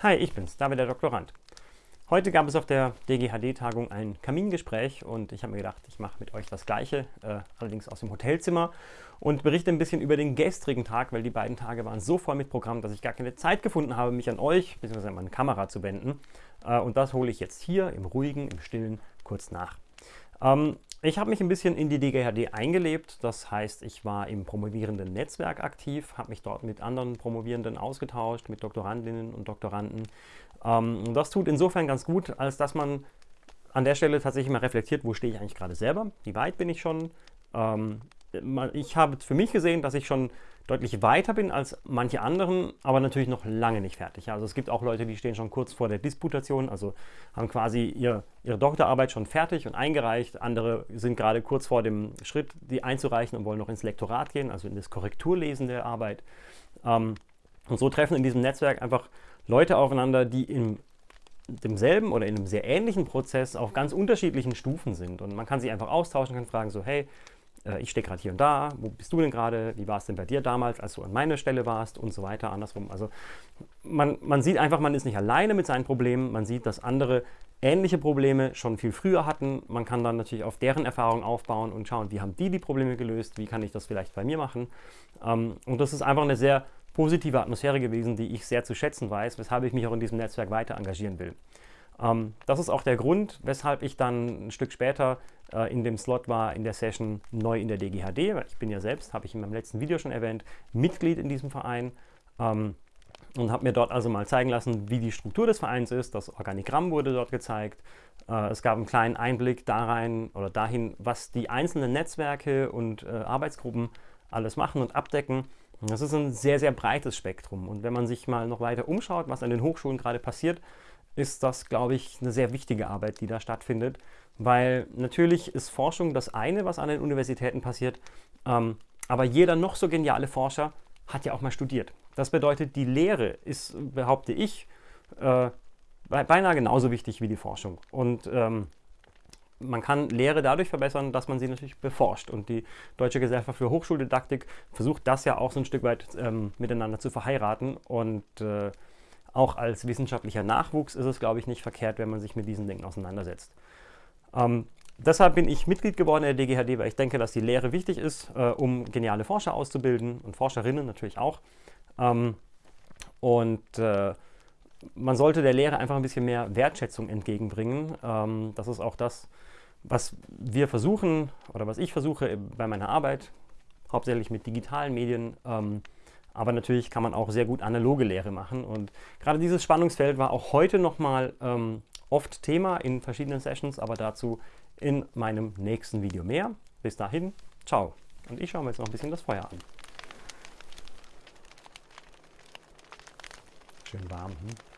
Hi, ich bin's, David der Doktorand. Heute gab es auf der DGHD-Tagung ein Kamingespräch und ich habe mir gedacht, ich mache mit euch das Gleiche, äh, allerdings aus dem Hotelzimmer und berichte ein bisschen über den gestrigen Tag, weil die beiden Tage waren so voll mit Programm, dass ich gar keine Zeit gefunden habe, mich an euch bzw. an meine Kamera zu wenden. Äh, und das hole ich jetzt hier im ruhigen, im stillen kurz nach. Ähm, ich habe mich ein bisschen in die DGHD eingelebt, das heißt, ich war im promovierenden Netzwerk aktiv, habe mich dort mit anderen Promovierenden ausgetauscht, mit Doktorandinnen und Doktoranden. Ähm, das tut insofern ganz gut, als dass man an der Stelle tatsächlich mal reflektiert, wo stehe ich eigentlich gerade selber, wie weit bin ich schon. Ähm, ich habe für mich gesehen, dass ich schon deutlich weiter bin als manche anderen, aber natürlich noch lange nicht fertig. Also es gibt auch Leute, die stehen schon kurz vor der Disputation, also haben quasi ihr, ihre Doktorarbeit schon fertig und eingereicht. Andere sind gerade kurz vor dem Schritt, die einzureichen und wollen noch ins Lektorat gehen, also in das Korrekturlesen der Arbeit. Ähm, und so treffen in diesem Netzwerk einfach Leute aufeinander, die in demselben oder in einem sehr ähnlichen Prozess auf ganz unterschiedlichen Stufen sind. Und man kann sich einfach austauschen, kann fragen so, hey, äh, ich stehe gerade hier und da, wo bist du denn gerade, wie war es denn bei dir damals, als du an meiner Stelle warst und so weiter, andersrum. Also man, man sieht einfach, man ist nicht alleine mit seinen Problemen, man sieht, dass andere ähnliche Probleme schon viel früher hatten. Man kann dann natürlich auf deren Erfahrung aufbauen und schauen, wie haben die die Probleme gelöst, wie kann ich das vielleicht bei mir machen. Ähm, und das ist einfach eine sehr positive Atmosphäre gewesen, die ich sehr zu schätzen weiß, weshalb ich mich auch in diesem Netzwerk weiter engagieren will. Ähm, das ist auch der Grund, weshalb ich dann ein Stück später äh, in dem Slot war, in der Session neu in der DGHD, weil ich bin ja selbst, habe ich in meinem letzten Video schon erwähnt, Mitglied in diesem Verein ähm, und habe mir dort also mal zeigen lassen, wie die Struktur des Vereins ist. Das Organigramm wurde dort gezeigt. Äh, es gab einen kleinen Einblick da rein oder dahin, was die einzelnen Netzwerke und äh, Arbeitsgruppen alles machen und abdecken. Das ist ein sehr, sehr breites Spektrum. Und wenn man sich mal noch weiter umschaut, was an den Hochschulen gerade passiert, ist das, glaube ich, eine sehr wichtige Arbeit, die da stattfindet, weil natürlich ist Forschung das eine, was an den Universitäten passiert, ähm, aber jeder noch so geniale Forscher hat ja auch mal studiert. Das bedeutet, die Lehre ist, behaupte ich, äh, beinahe genauso wichtig wie die Forschung. Und ähm, man kann Lehre dadurch verbessern, dass man sie natürlich beforscht. Und die Deutsche Gesellschaft für Hochschuldidaktik versucht das ja auch so ein Stück weit ähm, miteinander zu verheiraten und äh, auch als wissenschaftlicher Nachwuchs ist es, glaube ich, nicht verkehrt, wenn man sich mit diesen Dingen auseinandersetzt. Ähm, deshalb bin ich Mitglied geworden in der DGHD, weil ich denke, dass die Lehre wichtig ist, äh, um geniale Forscher auszubilden und Forscherinnen natürlich auch. Ähm, und äh, man sollte der Lehre einfach ein bisschen mehr Wertschätzung entgegenbringen. Ähm, das ist auch das, was wir versuchen oder was ich versuche bei meiner Arbeit, hauptsächlich mit digitalen Medien, ähm, aber natürlich kann man auch sehr gut analoge Lehre machen. Und gerade dieses Spannungsfeld war auch heute nochmal ähm, oft Thema in verschiedenen Sessions, aber dazu in meinem nächsten Video mehr. Bis dahin, ciao. Und ich schaue mir jetzt noch ein bisschen das Feuer an. Schön warm. Hm?